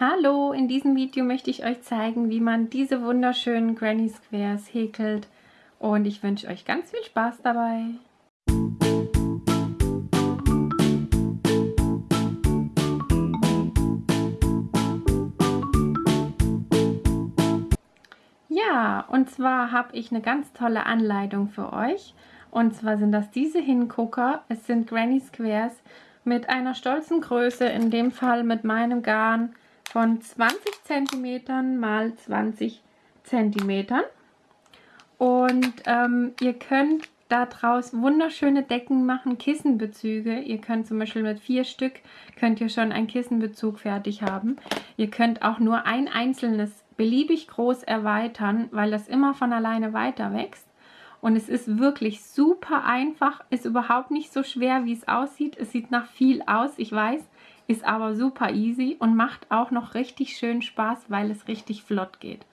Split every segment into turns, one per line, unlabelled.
Hallo, in diesem Video möchte ich euch zeigen, wie man diese wunderschönen Granny Squares häkelt und ich wünsche euch ganz viel Spaß dabei. Ja, und zwar habe ich eine ganz tolle Anleitung für euch. Und zwar sind das diese Hingucker. Es sind Granny Squares mit einer stolzen Größe, in dem Fall mit meinem Garn von 20 cm mal 20 cm. Und ähm, ihr könnt daraus wunderschöne Decken machen, Kissenbezüge. Ihr könnt zum Beispiel mit vier Stück, könnt ihr schon einen Kissenbezug fertig haben. Ihr könnt auch nur ein einzelnes beliebig groß erweitern, weil das immer von alleine weiter wächst. Und es ist wirklich super einfach, ist überhaupt nicht so schwer, wie es aussieht. Es sieht nach viel aus, ich weiß, ist aber super easy und macht auch noch richtig schön Spaß, weil es richtig flott geht.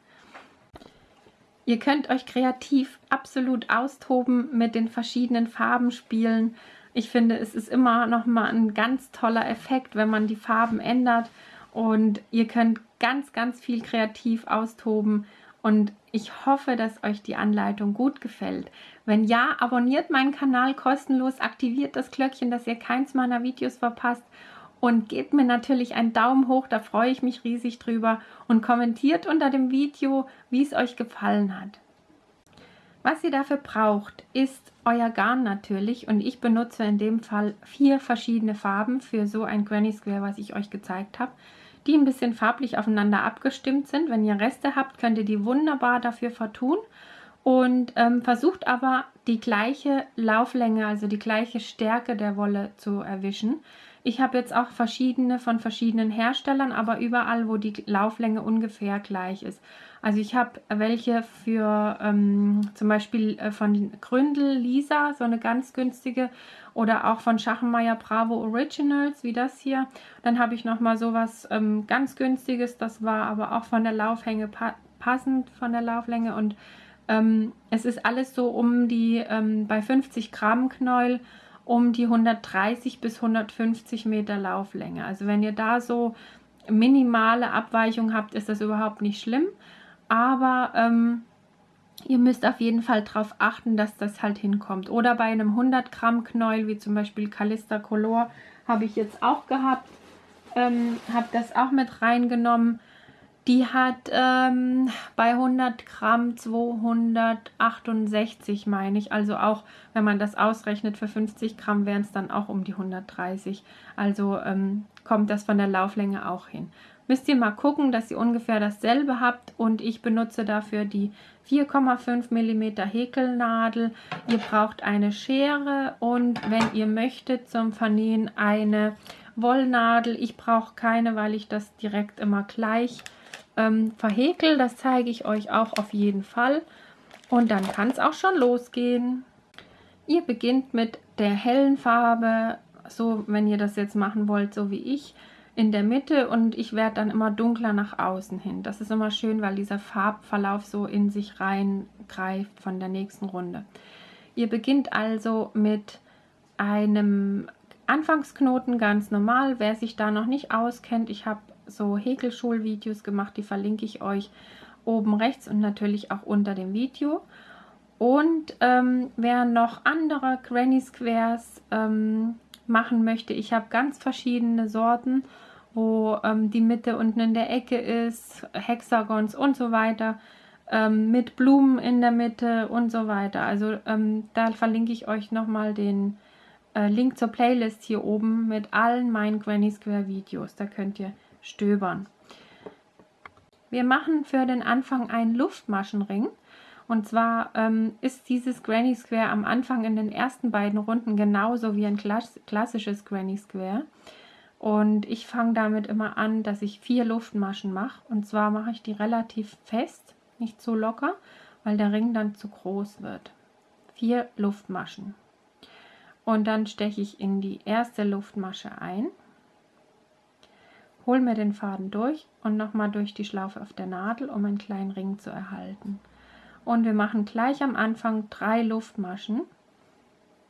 Ihr könnt euch kreativ absolut austoben mit den verschiedenen Farben spielen. Ich finde, es ist immer noch mal ein ganz toller Effekt, wenn man die Farben ändert. Und ihr könnt ganz, ganz viel kreativ austoben. Und ich hoffe, dass euch die Anleitung gut gefällt. Wenn ja, abonniert meinen Kanal kostenlos, aktiviert das Glöckchen, dass ihr keins meiner Videos verpasst und gebt mir natürlich einen Daumen hoch, da freue ich mich riesig drüber und kommentiert unter dem Video, wie es euch gefallen hat. Was ihr dafür braucht, ist euer Garn natürlich und ich benutze in dem Fall vier verschiedene Farben für so ein Granny Square, was ich euch gezeigt habe, die ein bisschen farblich aufeinander abgestimmt sind. Wenn ihr Reste habt, könnt ihr die wunderbar dafür vertun und ähm, versucht aber die gleiche Lauflänge, also die gleiche Stärke der Wolle zu erwischen. Ich habe jetzt auch verschiedene von verschiedenen Herstellern, aber überall, wo die Lauflänge ungefähr gleich ist. Also ich habe welche für ähm, zum Beispiel äh, von Gründel Lisa, so eine ganz günstige, oder auch von Schachenmeier Bravo Originals, wie das hier. Dann habe ich nochmal sowas ähm, ganz günstiges, das war aber auch von der Lauflänge pa passend von der Lauflänge und ähm, es ist alles so um die, ähm, bei 50 Gramm Knäuel, um die 130 bis 150 Meter Lauflänge. Also wenn ihr da so minimale Abweichung habt, ist das überhaupt nicht schlimm. Aber ähm, ihr müsst auf jeden Fall darauf achten, dass das halt hinkommt. Oder bei einem 100 Gramm Knäuel, wie zum Beispiel Calista Color, habe ich jetzt auch gehabt. Ähm, habe das auch mit reingenommen. Die hat ähm, bei 100 Gramm 268, meine ich. Also auch, wenn man das ausrechnet, für 50 Gramm wären es dann auch um die 130. Also ähm, kommt das von der Lauflänge auch hin. Müsst ihr mal gucken, dass ihr ungefähr dasselbe habt. Und ich benutze dafür die 4,5 mm Häkelnadel. Ihr braucht eine Schere und wenn ihr möchtet zum Vernähen eine Wollnadel. Ich brauche keine, weil ich das direkt immer gleich ähm, verhäkel. Das zeige ich euch auch auf jeden Fall. Und dann kann es auch schon losgehen. Ihr beginnt mit der hellen Farbe, so wenn ihr das jetzt machen wollt, so wie ich, in der Mitte und ich werde dann immer dunkler nach außen hin. Das ist immer schön, weil dieser Farbverlauf so in sich reingreift von der nächsten Runde. Ihr beginnt also mit einem Anfangsknoten ganz normal. Wer sich da noch nicht auskennt, ich habe so Häkelschulvideos gemacht, die verlinke ich euch oben rechts und natürlich auch unter dem Video. Und ähm, wer noch andere Granny Squares ähm, machen möchte, ich habe ganz verschiedene Sorten, wo ähm, die Mitte unten in der Ecke ist, Hexagons und so weiter, ähm, mit Blumen in der Mitte und so weiter. Also ähm, da verlinke ich euch nochmal den äh, Link zur Playlist hier oben mit allen meinen Granny Square Videos. Da könnt ihr stöbern. Wir machen für den Anfang einen Luftmaschenring. Und zwar ähm, ist dieses Granny Square am Anfang in den ersten beiden Runden genauso wie ein klassisches Granny Square. Und ich fange damit immer an, dass ich vier Luftmaschen mache. Und zwar mache ich die relativ fest, nicht zu locker, weil der Ring dann zu groß wird. Vier Luftmaschen. Und dann steche ich in die erste Luftmasche ein hole mir den Faden durch und nochmal durch die Schlaufe auf der Nadel, um einen kleinen Ring zu erhalten. Und wir machen gleich am Anfang drei Luftmaschen,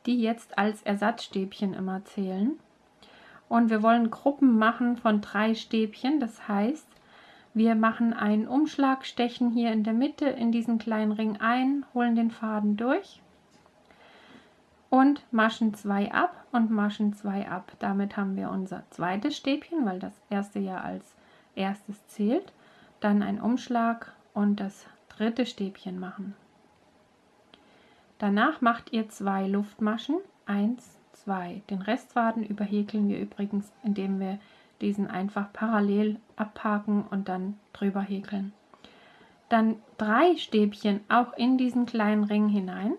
die jetzt als Ersatzstäbchen immer zählen. Und wir wollen Gruppen machen von drei Stäbchen. Das heißt, wir machen einen Umschlag, stechen hier in der Mitte in diesen kleinen Ring ein, holen den Faden durch und maschen zwei ab und maschen zwei ab. Damit haben wir unser zweites Stäbchen, weil das erste ja als erstes zählt. Dann ein Umschlag und das dritte Stäbchen machen. Danach macht ihr zwei Luftmaschen, eins, zwei. Den Restfaden überhäkeln wir übrigens, indem wir diesen einfach parallel abhaken und dann drüber häkeln. Dann drei Stäbchen auch in diesen kleinen Ring hinein.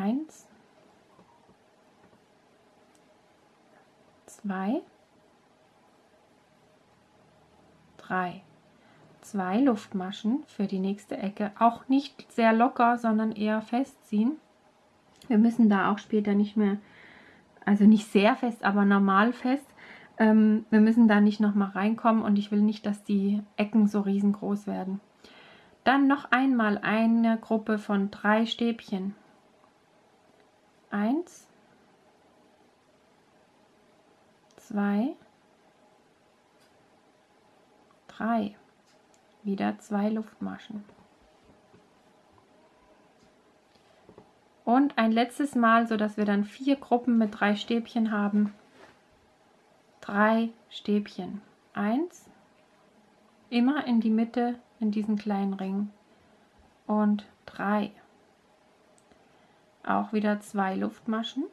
Eins, zwei, drei. Zwei Luftmaschen für die nächste Ecke. Auch nicht sehr locker, sondern eher festziehen. Wir müssen da auch später nicht mehr also nicht sehr fest, aber normal fest. Ähm, wir müssen da nicht nochmal reinkommen und ich will nicht, dass die Ecken so riesengroß werden. Dann noch einmal eine Gruppe von drei Stäbchen. Eins, zwei, drei. Wieder zwei Luftmaschen. Und ein letztes Mal, sodass wir dann vier Gruppen mit drei Stäbchen haben. Drei Stäbchen. Eins, immer in die Mitte in diesen kleinen Ring. Und drei. Auch wieder zwei Luftmaschen.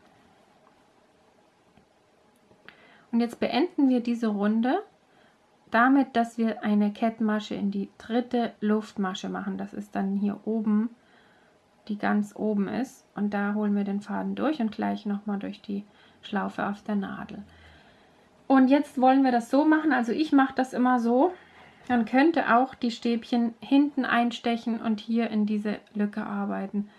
Und jetzt beenden wir diese Runde damit, dass wir eine Kettmasche in die dritte Luftmasche machen. Das ist dann hier oben die ganz oben ist. Und da holen wir den Faden durch und gleich nochmal durch die Schlaufe auf der Nadel. Und jetzt wollen wir das so machen, also ich mache das immer so. Man könnte auch die Stäbchen hinten einstechen und hier in diese Lücke arbeiten.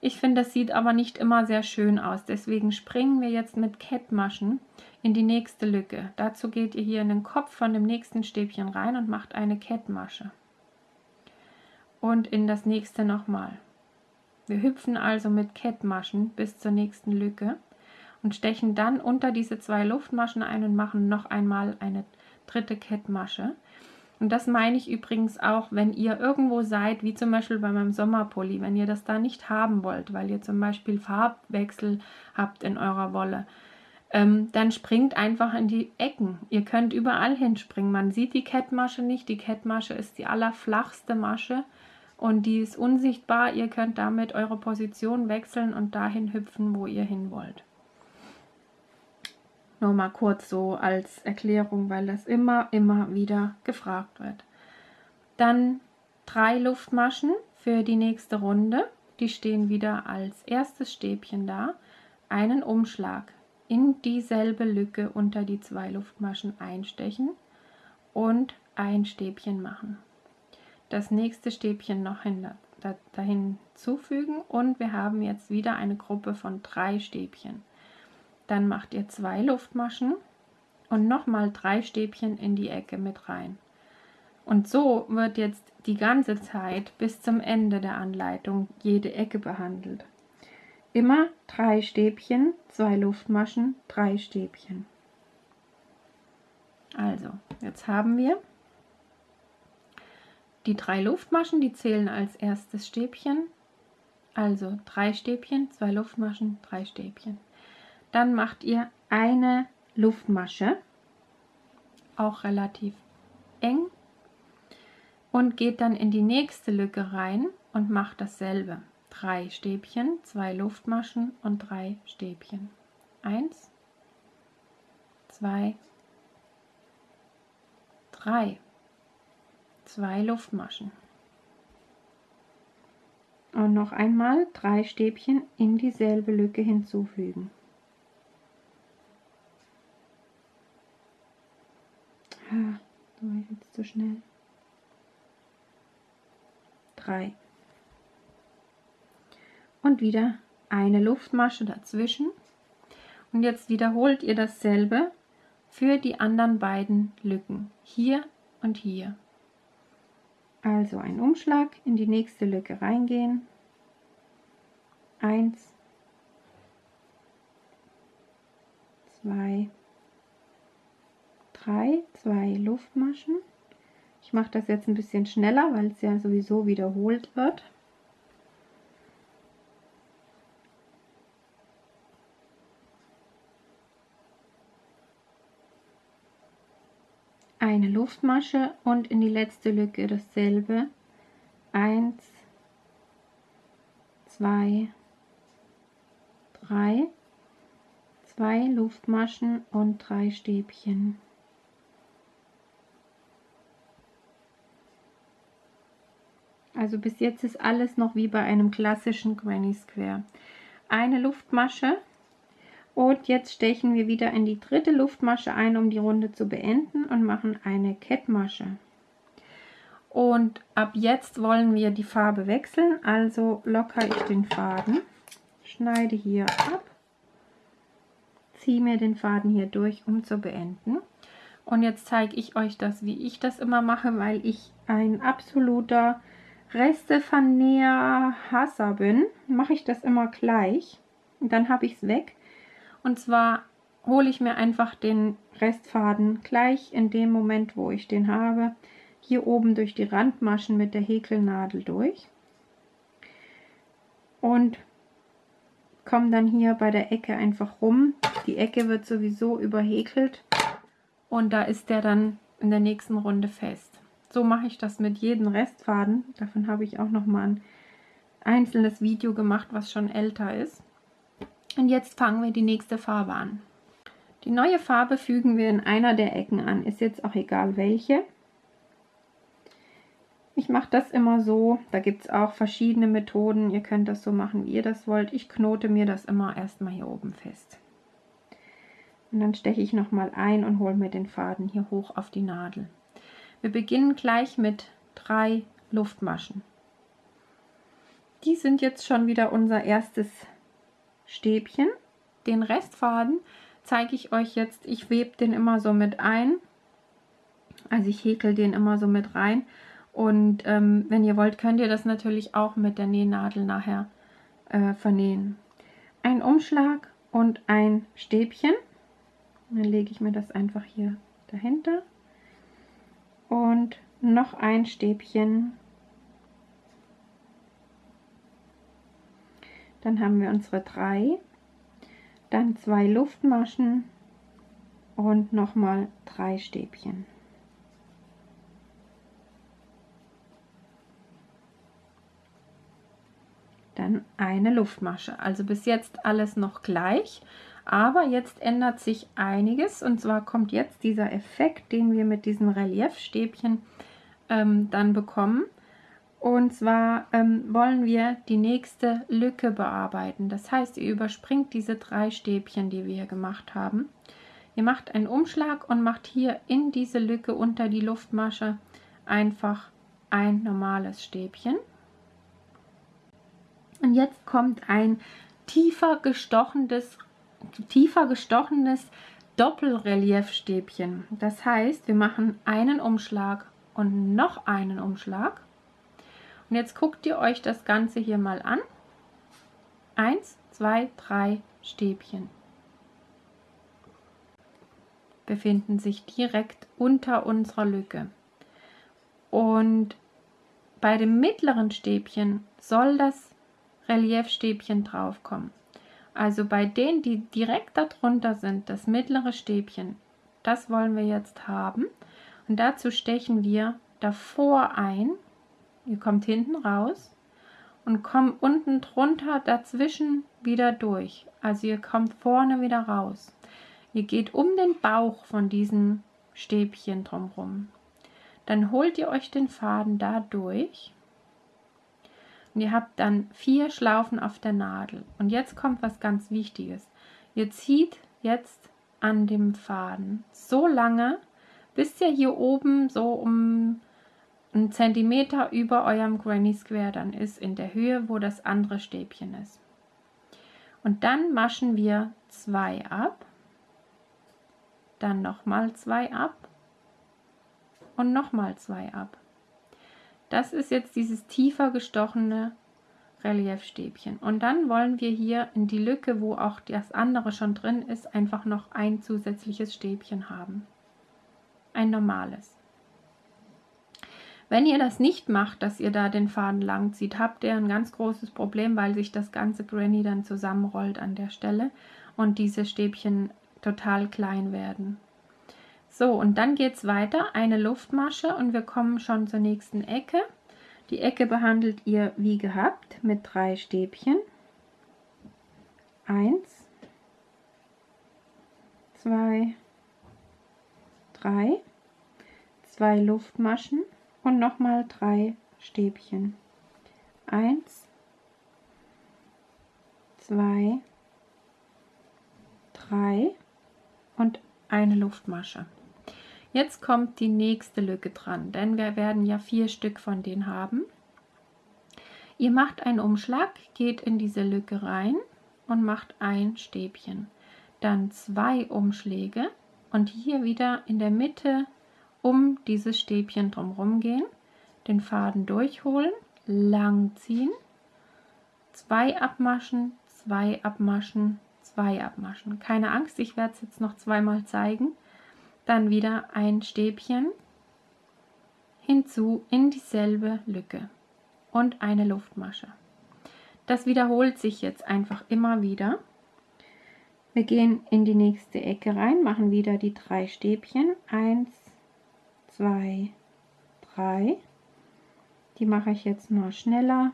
Ich finde, das sieht aber nicht immer sehr schön aus. Deswegen springen wir jetzt mit Kettmaschen in die nächste Lücke. Dazu geht ihr hier in den Kopf von dem nächsten Stäbchen rein und macht eine Kettmasche. Und in das nächste nochmal. Wir hüpfen also mit Kettmaschen bis zur nächsten Lücke und stechen dann unter diese zwei Luftmaschen ein und machen noch einmal eine dritte Kettmasche. Und das meine ich übrigens auch, wenn ihr irgendwo seid, wie zum Beispiel bei meinem Sommerpulli, wenn ihr das da nicht haben wollt, weil ihr zum Beispiel Farbwechsel habt in eurer Wolle, ähm, dann springt einfach in die Ecken. Ihr könnt überall hinspringen. Man sieht die Kettmasche nicht. Die Kettmasche ist die allerflachste Masche und die ist unsichtbar. Ihr könnt damit eure Position wechseln und dahin hüpfen, wo ihr hin wollt. Nur mal kurz so als Erklärung, weil das immer, immer wieder gefragt wird. Dann drei Luftmaschen für die nächste Runde. Die stehen wieder als erstes Stäbchen da. Einen Umschlag in dieselbe Lücke unter die zwei Luftmaschen einstechen und ein Stäbchen machen das nächste Stäbchen noch hin, da, dahin zufügen und wir haben jetzt wieder eine Gruppe von drei Stäbchen. Dann macht ihr zwei Luftmaschen und nochmal drei Stäbchen in die Ecke mit rein. Und so wird jetzt die ganze Zeit bis zum Ende der Anleitung jede Ecke behandelt. Immer drei Stäbchen, zwei Luftmaschen, drei Stäbchen. Also, jetzt haben wir die drei Luftmaschen, die zählen als erstes Stäbchen. Also drei Stäbchen, zwei Luftmaschen, drei Stäbchen. Dann macht ihr eine Luftmasche, auch relativ eng, und geht dann in die nächste Lücke rein und macht dasselbe. Drei Stäbchen, zwei Luftmaschen und drei Stäbchen. Eins, zwei, drei zwei Luftmaschen. Und noch einmal drei Stäbchen in dieselbe Lücke hinzufügen. Ah, da war ich jetzt zu schnell. Drei. Und wieder eine Luftmasche dazwischen. Und jetzt wiederholt ihr dasselbe für die anderen beiden Lücken. Hier und hier. Also ein Umschlag in die nächste Lücke reingehen. Eins, zwei, drei, zwei Luftmaschen. Ich mache das jetzt ein bisschen schneller, weil es ja sowieso wiederholt wird. eine Luftmasche und in die letzte Lücke dasselbe. Eins, zwei, drei, zwei Luftmaschen und drei Stäbchen. Also bis jetzt ist alles noch wie bei einem klassischen Granny Square. Eine Luftmasche und jetzt stechen wir wieder in die dritte Luftmasche ein, um die Runde zu beenden und machen eine Kettmasche. Und ab jetzt wollen wir die Farbe wechseln, also lockere ich den Faden, schneide hier ab, ziehe mir den Faden hier durch, um zu beenden. Und jetzt zeige ich euch das, wie ich das immer mache, weil ich ein absoluter Restevernäher-Hasser bin, mache ich das immer gleich. Und dann habe ich es weg. Und zwar hole ich mir einfach den Restfaden gleich in dem Moment, wo ich den habe, hier oben durch die Randmaschen mit der Häkelnadel durch und komme dann hier bei der Ecke einfach rum. Die Ecke wird sowieso überhäkelt und da ist der dann in der nächsten Runde fest. So mache ich das mit jedem Restfaden. Davon habe ich auch noch mal ein einzelnes Video gemacht, was schon älter ist. Und jetzt fangen wir die nächste Farbe an. Die neue Farbe fügen wir in einer der Ecken an, ist jetzt auch egal welche. Ich mache das immer so, da gibt es auch verschiedene Methoden, ihr könnt das so machen, wie ihr das wollt. Ich knote mir das immer erstmal hier oben fest. Und dann steche ich nochmal ein und hole mir den Faden hier hoch auf die Nadel. Wir beginnen gleich mit drei Luftmaschen. Die sind jetzt schon wieder unser erstes Stäbchen. Den Restfaden zeige ich euch jetzt. Ich webe den immer so mit ein. Also ich häkel den immer so mit rein. Und ähm, wenn ihr wollt, könnt ihr das natürlich auch mit der Nähnadel nachher äh, vernähen. Ein Umschlag und ein Stäbchen. Dann lege ich mir das einfach hier dahinter. Und noch ein Stäbchen Dann haben wir unsere drei, dann zwei Luftmaschen und nochmal drei Stäbchen. Dann eine Luftmasche. Also bis jetzt alles noch gleich, aber jetzt ändert sich einiges und zwar kommt jetzt dieser Effekt, den wir mit diesen Reliefstäbchen ähm, dann bekommen. Und zwar ähm, wollen wir die nächste Lücke bearbeiten. Das heißt, ihr überspringt diese drei Stäbchen, die wir hier gemacht haben. Ihr macht einen Umschlag und macht hier in diese Lücke unter die Luftmasche einfach ein normales Stäbchen. Und jetzt kommt ein tiefer gestochenes, tiefer gestochenes Doppelreliefstäbchen. Das heißt, wir machen einen Umschlag und noch einen Umschlag und jetzt guckt ihr euch das Ganze hier mal an. Eins, zwei, drei Stäbchen befinden sich direkt unter unserer Lücke. Und bei dem mittleren Stäbchen soll das Reliefstäbchen draufkommen. Also bei denen, die direkt darunter sind, das mittlere Stäbchen, das wollen wir jetzt haben. Und dazu stechen wir davor ein Ihr kommt hinten raus und kommt unten drunter dazwischen wieder durch. Also ihr kommt vorne wieder raus. Ihr geht um den Bauch von diesem Stäbchen drumherum. Dann holt ihr euch den Faden da durch. Und ihr habt dann vier Schlaufen auf der Nadel. Und jetzt kommt was ganz Wichtiges. Ihr zieht jetzt an dem Faden so lange, bis ihr hier oben so um einen Zentimeter über eurem Granny Square dann ist, in der Höhe, wo das andere Stäbchen ist. Und dann maschen wir zwei ab, dann nochmal zwei ab und nochmal zwei ab. Das ist jetzt dieses tiefer gestochene Reliefstäbchen. Und dann wollen wir hier in die Lücke, wo auch das andere schon drin ist, einfach noch ein zusätzliches Stäbchen haben. Ein normales. Wenn ihr das nicht macht, dass ihr da den Faden lang zieht, habt ihr ein ganz großes Problem, weil sich das ganze Granny dann zusammenrollt an der Stelle und diese Stäbchen total klein werden. So, und dann geht es weiter, eine Luftmasche und wir kommen schon zur nächsten Ecke. Die Ecke behandelt ihr wie gehabt mit drei Stäbchen. Eins, zwei, drei, zwei Luftmaschen und nochmal drei Stäbchen. Eins, zwei, drei und eine Luftmasche. Jetzt kommt die nächste Lücke dran, denn wir werden ja vier Stück von denen haben. Ihr macht einen Umschlag, geht in diese Lücke rein und macht ein Stäbchen. Dann zwei Umschläge und hier wieder in der Mitte um dieses Stäbchen drumherum gehen, den Faden durchholen, lang ziehen, zwei abmaschen, zwei abmaschen, zwei abmaschen. Keine Angst, ich werde es jetzt noch zweimal zeigen. Dann wieder ein Stäbchen hinzu in dieselbe Lücke und eine Luftmasche. Das wiederholt sich jetzt einfach immer wieder. Wir gehen in die nächste Ecke rein, machen wieder die drei Stäbchen. Eins, zwei, drei. Die mache ich jetzt mal schneller.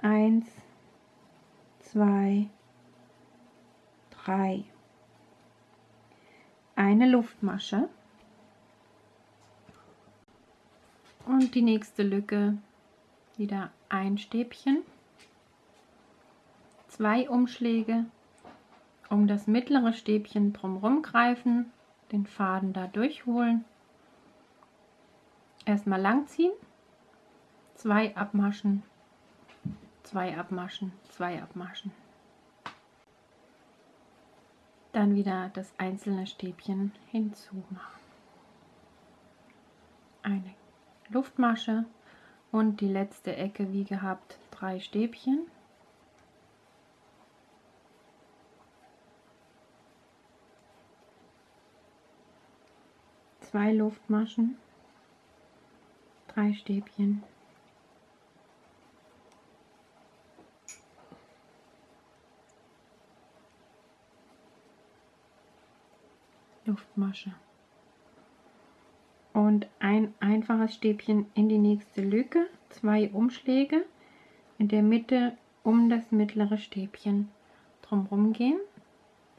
Eins, zwei, drei. Eine Luftmasche. Und die nächste Lücke. Wieder ein Stäbchen. Zwei Umschläge. Um das mittlere Stäbchen drumherum greifen, den Faden da durchholen. Erstmal lang ziehen, zwei abmaschen, zwei abmaschen, zwei abmaschen. Dann wieder das einzelne Stäbchen hinzumachen. Eine Luftmasche und die letzte Ecke wie gehabt drei Stäbchen. Zwei Luftmaschen drei Stäbchen. Luftmasche. Und ein einfaches Stäbchen in die nächste Lücke, zwei Umschläge, in der Mitte um das mittlere Stäbchen drumherum gehen,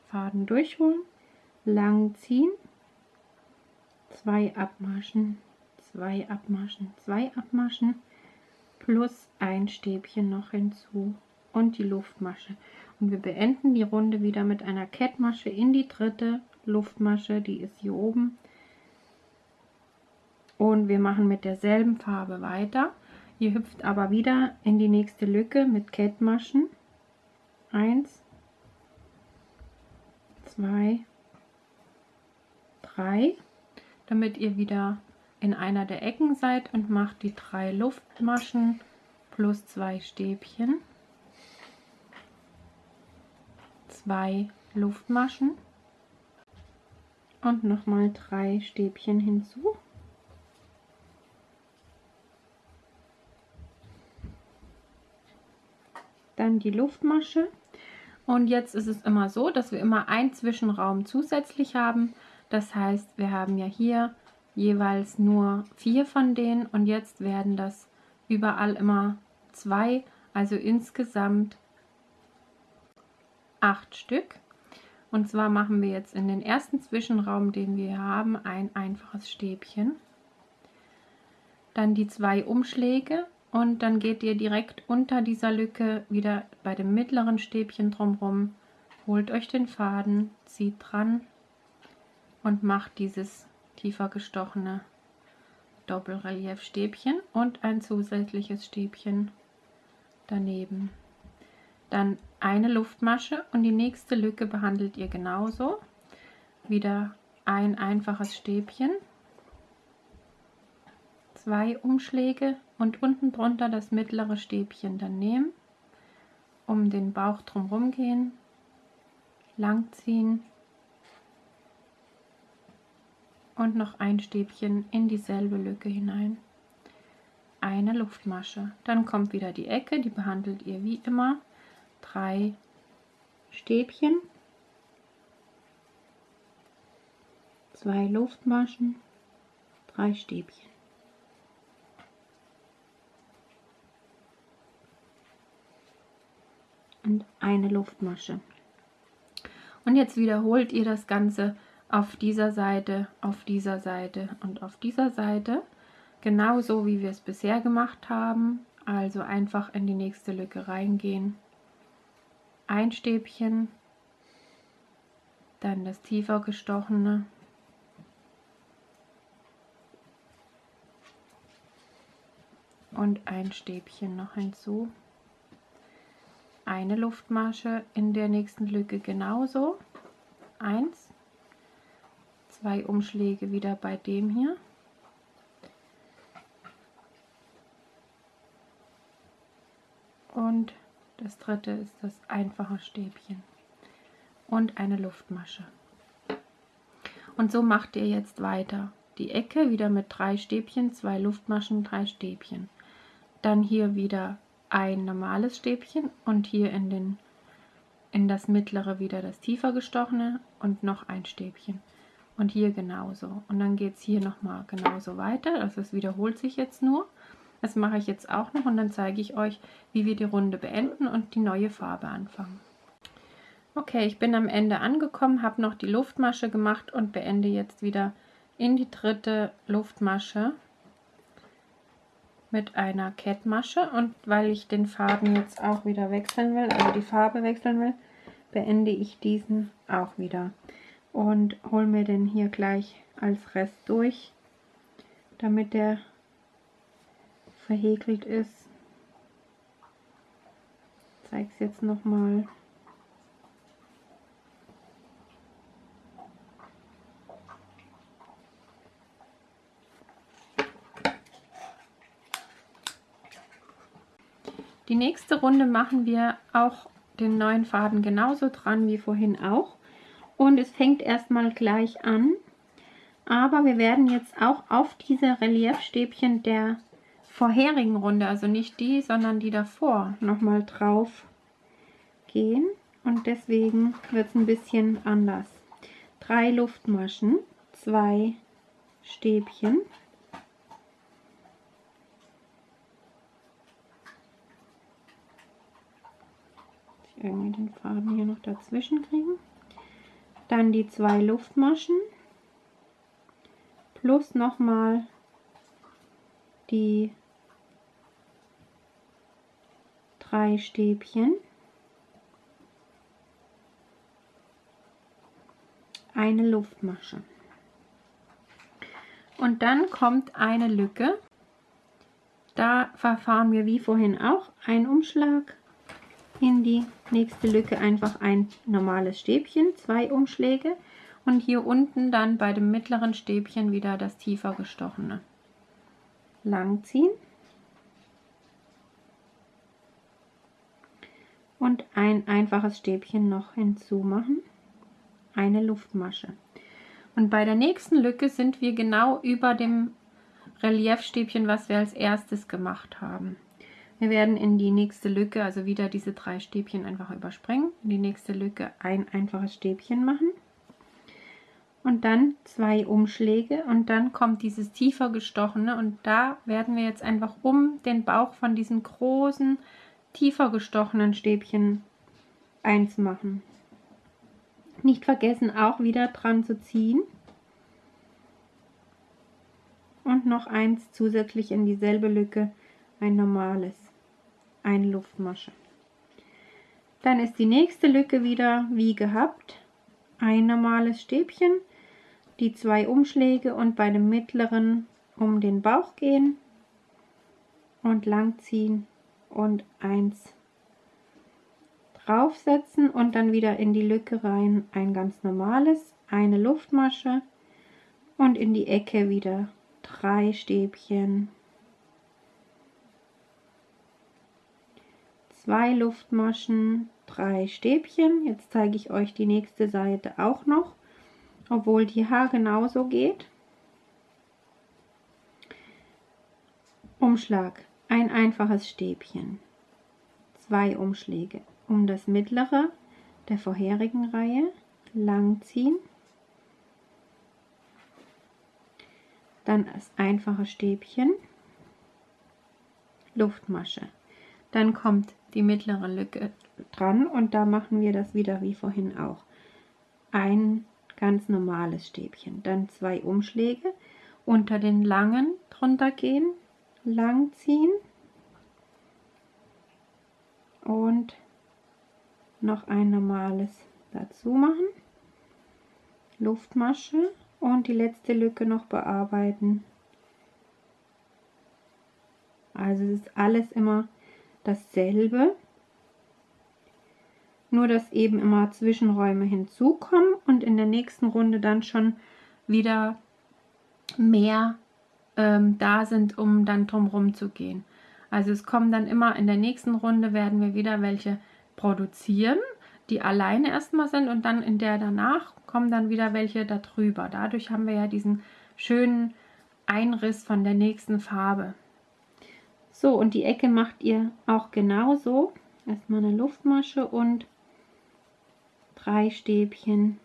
Faden durchholen, lang ziehen, zwei abmaschen, zwei abmaschen, zwei abmaschen plus ein Stäbchen noch hinzu und die Luftmasche. Und wir beenden die Runde wieder mit einer Kettmasche in die dritte Luftmasche, die ist hier oben. Und wir machen mit derselben Farbe weiter. Ihr hüpft aber wieder in die nächste Lücke mit Kettmaschen. Eins, zwei, drei, damit ihr wieder in einer der Ecken seid und macht die drei Luftmaschen plus zwei Stäbchen, zwei Luftmaschen und nochmal drei Stäbchen hinzu. Dann die Luftmasche und jetzt ist es immer so, dass wir immer einen Zwischenraum zusätzlich haben. Das heißt, wir haben ja hier jeweils nur vier von denen und jetzt werden das überall immer zwei, also insgesamt acht Stück. Und zwar machen wir jetzt in den ersten Zwischenraum, den wir haben, ein einfaches Stäbchen. Dann die zwei Umschläge und dann geht ihr direkt unter dieser Lücke wieder bei dem mittleren Stäbchen drumherum, holt euch den Faden, zieht dran und macht dieses tiefer gestochene Doppelreliefstäbchen und ein zusätzliches Stäbchen daneben. Dann eine Luftmasche und die nächste Lücke behandelt ihr genauso. Wieder ein einfaches Stäbchen, zwei Umschläge und unten drunter das mittlere Stäbchen dann nehmen, um den Bauch drumherum gehen, lang ziehen und noch ein Stäbchen in dieselbe Lücke hinein. Eine Luftmasche. Dann kommt wieder die Ecke, die behandelt ihr wie immer. Drei Stäbchen, zwei Luftmaschen, drei Stäbchen. Und eine Luftmasche. Und jetzt wiederholt ihr das Ganze auf dieser Seite, auf dieser Seite und auf dieser Seite. Genauso wie wir es bisher gemacht haben. Also einfach in die nächste Lücke reingehen. Ein Stäbchen, dann das tiefer gestochene. Und ein Stäbchen noch hinzu. Eine Luftmasche in der nächsten Lücke genauso. Eins zwei Umschläge wieder bei dem hier. Und das dritte ist das einfache Stäbchen und eine Luftmasche. Und so macht ihr jetzt weiter. Die Ecke wieder mit drei Stäbchen, zwei Luftmaschen, drei Stäbchen. Dann hier wieder ein normales Stäbchen und hier in, den, in das mittlere wieder das tiefer gestochene und noch ein Stäbchen und hier genauso. Und dann geht es hier nochmal genauso weiter. Also es wiederholt sich jetzt nur. Das mache ich jetzt auch noch und dann zeige ich euch, wie wir die Runde beenden und die neue Farbe anfangen. Okay, ich bin am Ende angekommen, habe noch die Luftmasche gemacht und beende jetzt wieder in die dritte Luftmasche mit einer Kettmasche. Und weil ich den Faden jetzt auch wieder wechseln will, also die Farbe wechseln will, beende ich diesen auch wieder und hole mir den hier gleich als Rest durch, damit der verhäkelt ist. Ich zeige es jetzt nochmal. Die nächste Runde machen wir auch den neuen Faden genauso dran wie vorhin auch und es fängt erstmal gleich an. Aber wir werden jetzt auch auf diese Reliefstäbchen der vorherigen Runde, also nicht die, sondern die davor, nochmal drauf gehen. Und deswegen wird es ein bisschen anders. Drei Luftmaschen, zwei Stäbchen. Irgendwie den Faden hier noch dazwischen kriegen dann die zwei Luftmaschen plus nochmal die drei Stäbchen, eine Luftmasche. Und dann kommt eine Lücke. Da verfahren wir wie vorhin auch ein Umschlag in die nächste Lücke einfach ein normales Stäbchen, zwei Umschläge und hier unten dann bei dem mittleren Stäbchen wieder das tiefer gestochene. Lang und ein einfaches Stäbchen noch hinzumachen, eine Luftmasche. Und bei der nächsten Lücke sind wir genau über dem Reliefstäbchen, was wir als erstes gemacht haben. Wir werden in die nächste Lücke, also wieder diese drei Stäbchen einfach überspringen, in die nächste Lücke ein einfaches Stäbchen machen. Und dann zwei Umschläge. Und dann kommt dieses tiefer gestochene. Und da werden wir jetzt einfach um den Bauch von diesen großen, tiefer gestochenen Stäbchen eins machen. Nicht vergessen auch wieder dran zu ziehen und noch eins zusätzlich in dieselbe Lücke ein normales eine Luftmasche. Dann ist die nächste Lücke wieder wie gehabt. Ein normales Stäbchen, die zwei Umschläge und bei dem mittleren um den Bauch gehen und lang ziehen und 1 draufsetzen und dann wieder in die Lücke rein ein ganz normales, eine Luftmasche und in die Ecke wieder drei Stäbchen, zwei Luftmaschen, drei Stäbchen. Jetzt zeige ich euch die nächste Seite auch noch, obwohl die Haar genauso geht. Umschlag ein einfaches Stäbchen, zwei Umschläge. Um das mittlere der vorherigen Reihe lang ziehen, dann das einfache Stäbchen, Luftmasche. Dann kommt die mittlere Lücke dran und da machen wir das wieder wie vorhin auch. Ein ganz normales Stäbchen, dann zwei Umschläge, unter den langen drunter gehen, lang ziehen und noch ein normales dazu machen, Luftmasche und die letzte Lücke noch bearbeiten. Also es ist alles immer dasselbe, nur dass eben immer Zwischenräume hinzukommen und in der nächsten Runde dann schon wieder mehr ähm, da sind, um dann drumherum zu gehen. Also es kommen dann immer in der nächsten Runde werden wir wieder welche produzieren, die alleine erstmal sind und dann in der danach kommen dann wieder welche darüber. Dadurch haben wir ja diesen schönen Einriss von der nächsten Farbe. So, und die Ecke macht ihr auch genauso. Erstmal eine Luftmasche und drei Stäbchen.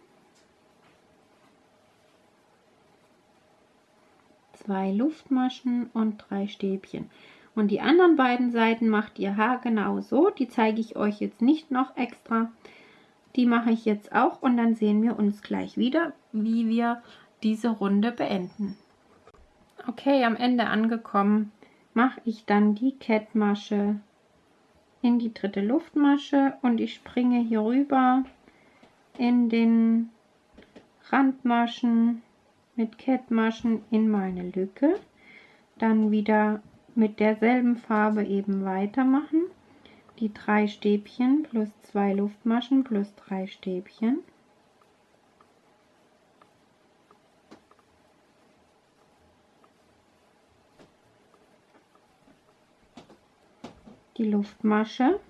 Zwei Luftmaschen und drei Stäbchen. Und die anderen beiden Seiten macht ihr Haar genau so. Die zeige ich euch jetzt nicht noch extra. Die mache ich jetzt auch und dann sehen wir uns gleich wieder, wie wir diese Runde beenden. Okay, am Ende angekommen, mache ich dann die Kettmasche in die dritte Luftmasche und ich springe hier rüber in den Randmaschen mit Kettmaschen in meine Lücke. Dann wieder mit derselben Farbe eben weitermachen. Die drei Stäbchen plus zwei Luftmaschen plus drei Stäbchen. Die Luftmasche.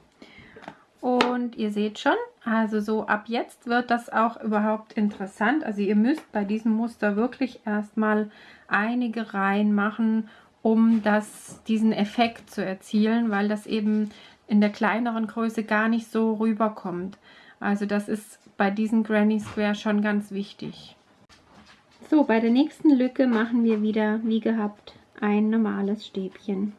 Und ihr seht schon, also so ab jetzt wird das auch überhaupt interessant. Also ihr müsst bei diesem Muster wirklich erstmal einige Reihen machen um das, diesen Effekt zu erzielen, weil das eben in der kleineren Größe gar nicht so rüberkommt. Also das ist bei diesem Granny Square schon ganz wichtig. So, bei der nächsten Lücke machen wir wieder, wie gehabt, ein normales Stäbchen.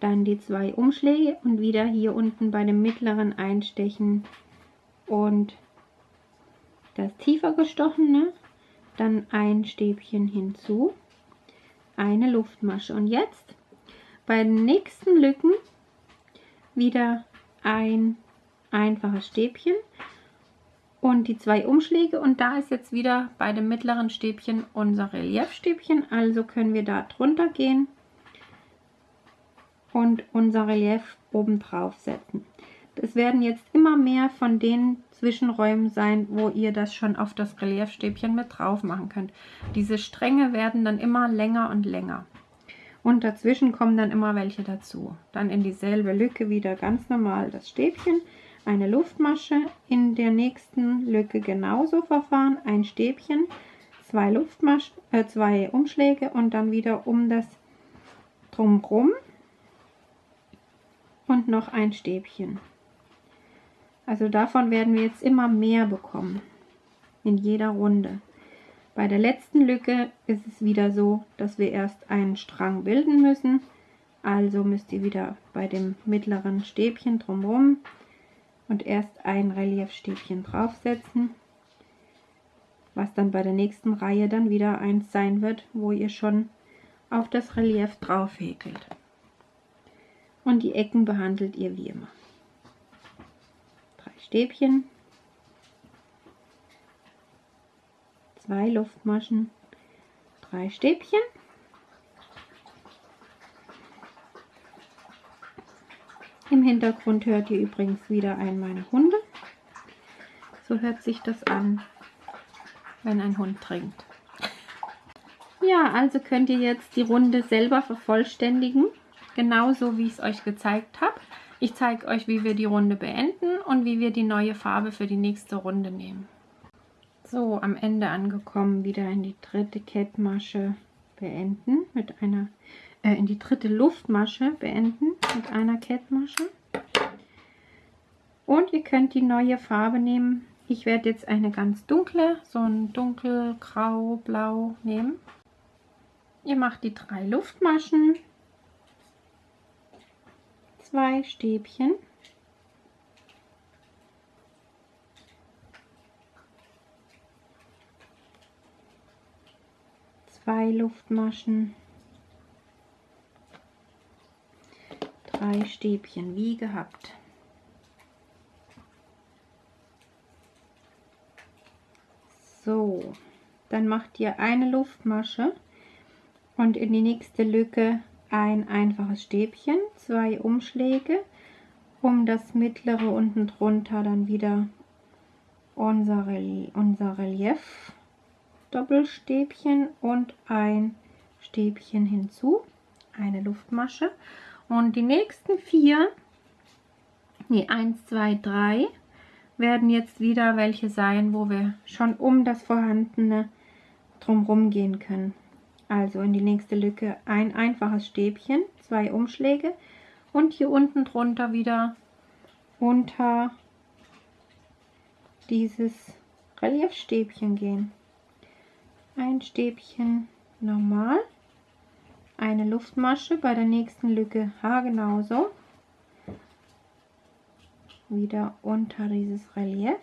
Dann die zwei Umschläge und wieder hier unten bei dem mittleren einstechen und das tiefer gestochene, dann ein Stäbchen hinzu eine Luftmasche. Und jetzt bei den nächsten Lücken wieder ein einfaches Stäbchen und die zwei Umschläge. Und da ist jetzt wieder bei dem mittleren Stäbchen unser Reliefstäbchen, also können wir da drunter gehen und unser Relief oben drauf setzen. Es werden jetzt immer mehr von den Zwischenräumen sein, wo ihr das schon auf das Reliefstäbchen mit drauf machen könnt. Diese Stränge werden dann immer länger und länger. Und dazwischen kommen dann immer welche dazu. Dann in dieselbe Lücke wieder ganz normal das Stäbchen, eine Luftmasche, in der nächsten Lücke genauso verfahren, ein Stäbchen, zwei Luftmaschen, äh, zwei Umschläge und dann wieder um das drumrum und noch ein Stäbchen. Also davon werden wir jetzt immer mehr bekommen. In jeder Runde. Bei der letzten Lücke ist es wieder so, dass wir erst einen Strang bilden müssen. Also müsst ihr wieder bei dem mittleren Stäbchen drumherum und erst ein Reliefstäbchen draufsetzen, was dann bei der nächsten Reihe dann wieder eins sein wird, wo ihr schon auf das Relief drauf häkelt. Und die Ecken behandelt ihr wie immer. Stäbchen, zwei Luftmaschen, drei Stäbchen. Im Hintergrund hört ihr übrigens wieder einen meiner Hunde. So hört sich das an, wenn ein Hund trinkt. Ja, also könnt ihr jetzt die Runde selber vervollständigen, genauso wie ich es euch gezeigt habe. Ich zeige euch, wie wir die Runde beenden und wie wir die neue Farbe für die nächste Runde nehmen. So, am Ende angekommen, wieder in die dritte Kettmasche beenden mit einer, äh, in die dritte Luftmasche beenden mit einer Kettmasche. Und ihr könnt die neue Farbe nehmen. Ich werde jetzt eine ganz dunkle, so ein dunkelgrau, blau nehmen. Ihr macht die drei Luftmaschen, zwei Stäbchen zwei Luftmaschen, drei Stäbchen wie gehabt. So, dann macht ihr eine Luftmasche und in die nächste Lücke ein einfaches Stäbchen, zwei Umschläge, um das mittlere unten drunter dann wieder unser, unser Relief Doppelstäbchen und ein Stäbchen hinzu, eine Luftmasche. Und die nächsten vier, nee, eins, zwei, drei, werden jetzt wieder welche sein, wo wir schon um das vorhandene drumherum gehen können. Also in die nächste Lücke ein einfaches Stäbchen, zwei Umschläge und hier unten drunter wieder unter dieses Reliefstäbchen gehen. Ein Stäbchen normal, eine Luftmasche bei der nächsten Lücke H genauso, wieder unter dieses Relief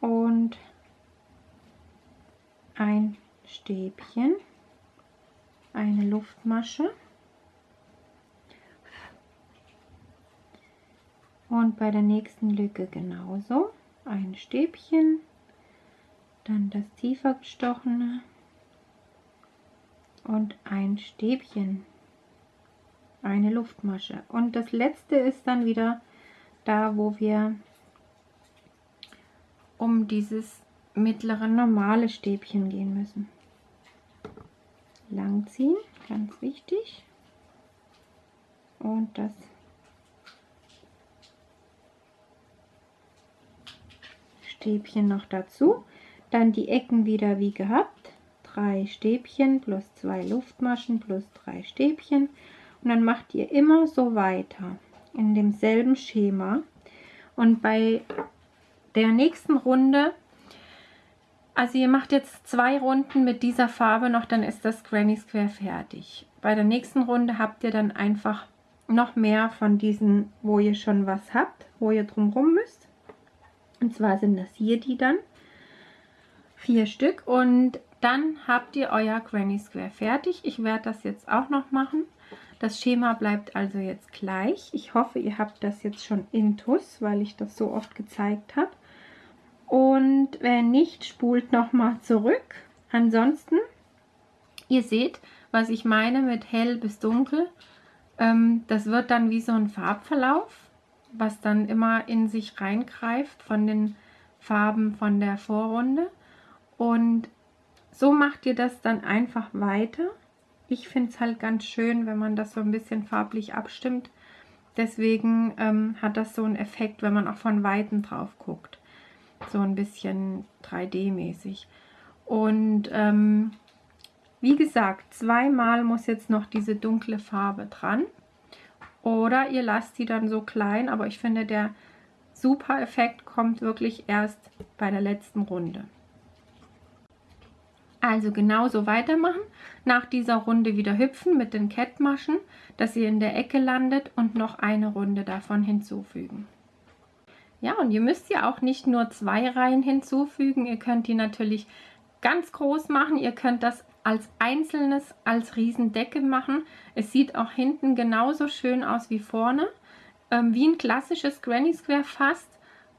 und ein Stäbchen, eine Luftmasche. Und bei der nächsten Lücke genauso. Ein Stäbchen. Dann das tiefer gestochene. Und ein Stäbchen, eine Luftmasche. Und das letzte ist dann wieder da, wo wir um dieses mittlere normale Stäbchen gehen müssen. Langziehen, ganz wichtig. Und das Stäbchen noch dazu. Dann die Ecken wieder wie gehabt. Drei Stäbchen plus zwei Luftmaschen plus drei Stäbchen. Und dann macht ihr immer so weiter in demselben Schema. Und bei der nächsten Runde, also ihr macht jetzt zwei Runden mit dieser Farbe noch, dann ist das Granny Square fertig. Bei der nächsten Runde habt ihr dann einfach noch mehr von diesen, wo ihr schon was habt, wo ihr drumherum müsst. Und zwar sind das hier die dann vier Stück und dann habt ihr euer Granny Square fertig. Ich werde das jetzt auch noch machen. Das Schema bleibt also jetzt gleich. Ich hoffe, ihr habt das jetzt schon intus, weil ich das so oft gezeigt habe. Und wenn nicht, spult nochmal zurück. Ansonsten, ihr seht, was ich meine mit hell bis dunkel. Ähm, das wird dann wie so ein Farbverlauf, was dann immer in sich reingreift von den Farben von der Vorrunde. Und so macht ihr das dann einfach weiter. Ich finde es halt ganz schön, wenn man das so ein bisschen farblich abstimmt. Deswegen ähm, hat das so einen Effekt, wenn man auch von Weitem drauf guckt. So ein bisschen 3D-mäßig. Und ähm, wie gesagt, zweimal muss jetzt noch diese dunkle Farbe dran. Oder ihr lasst die dann so klein, aber ich finde, der super Effekt kommt wirklich erst bei der letzten Runde. Also genauso weitermachen. Nach dieser Runde wieder hüpfen mit den Kettmaschen, dass ihr in der Ecke landet und noch eine Runde davon hinzufügen. Ja, und ihr müsst ja auch nicht nur zwei Reihen hinzufügen. Ihr könnt die natürlich ganz groß machen. Ihr könnt das als einzelnes, als Riesendecke machen. Es sieht auch hinten genauso schön aus wie vorne. Ähm, wie ein klassisches Granny Square fast.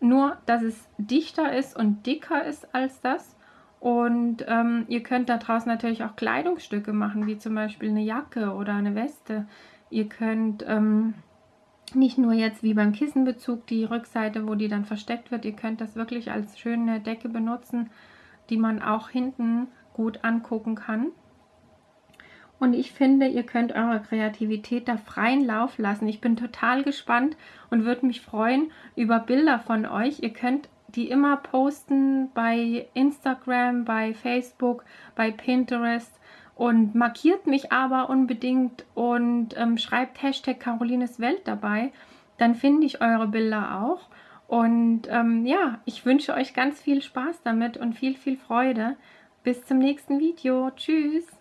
Nur, dass es dichter ist und dicker ist als das. Und ähm, ihr könnt da draußen natürlich auch Kleidungsstücke machen, wie zum Beispiel eine Jacke oder eine Weste. Ihr könnt ähm, nicht nur jetzt wie beim Kissenbezug die Rückseite, wo die dann versteckt wird, ihr könnt das wirklich als schöne Decke benutzen, die man auch hinten gut angucken kann. Und ich finde, ihr könnt eure Kreativität da freien Lauf lassen. Ich bin total gespannt und würde mich freuen über Bilder von euch. Ihr könnt die immer posten bei Instagram, bei Facebook, bei Pinterest und markiert mich aber unbedingt und ähm, schreibt Hashtag Carolines Welt dabei. Dann finde ich eure Bilder auch. Und ähm, ja, ich wünsche euch ganz viel Spaß damit und viel, viel Freude. Bis zum nächsten Video. Tschüss.